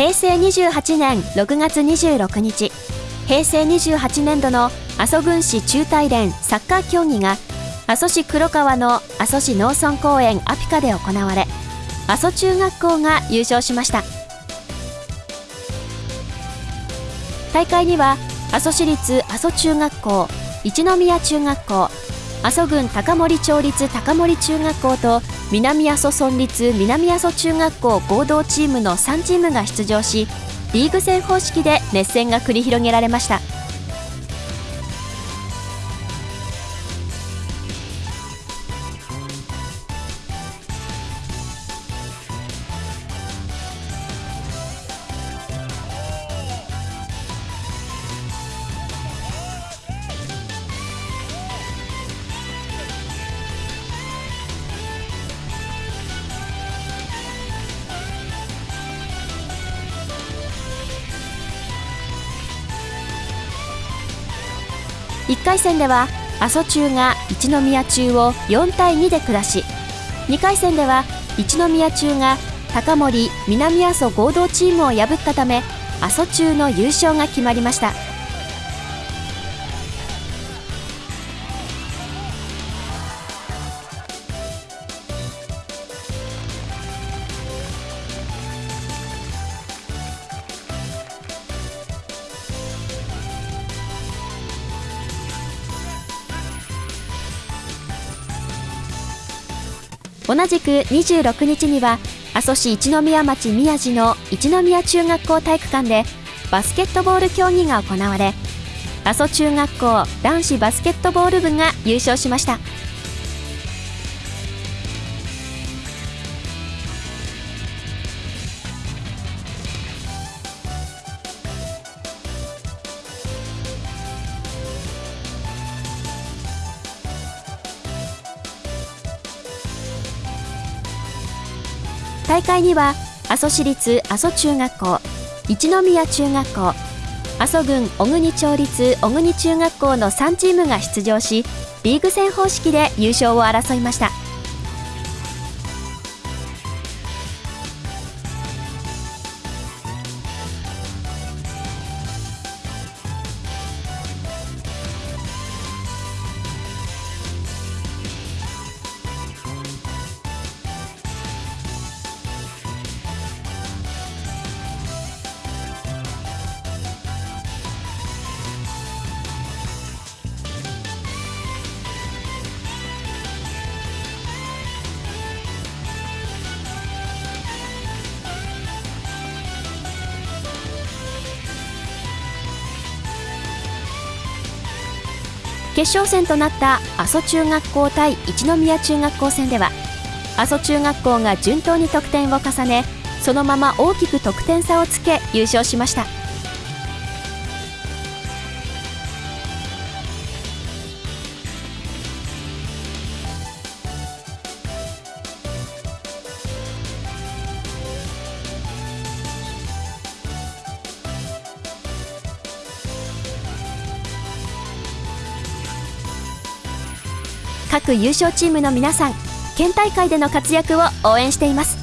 平成28年6月26日。平成28年度の阿蘇郡市中大連サッカー競技が阿蘇市黒川の阿蘇市農村公園アピカで行われ阿蘇中学校が優勝しました。大会には阿蘇市立阿蘇中学校一宮中学校阿蘇郡高森町立高森中学校と南阿蘇村立南阿蘇中学校合同チームの3チームが出場しリーグ戦方式で熱戦が繰り広げられました。1回戦では阿蘇中が一宮中を4対2で下し2回戦では一宮中が高森南阿蘇合同チームを破ったため阿蘇中の優勝が決まりました。同じく26日には阿蘇市一宮町宮地の一宮中学校体育館でバスケットボール競技が行われ阿蘇中学校男子バスケットボール部が優勝しました。大会には阿蘇市立阿蘇中学校一宮中学校阿蘇郡小国町立小国中学校の3チームが出場しリーグ戦方式で優勝を争いました。決勝戦となった阿蘇中学校対一宮中学校戦では阿蘇中学校が順当に得点を重ねそのまま大きく得点差をつけ優勝しました。各優勝チームの皆さん県大会での活躍を応援しています。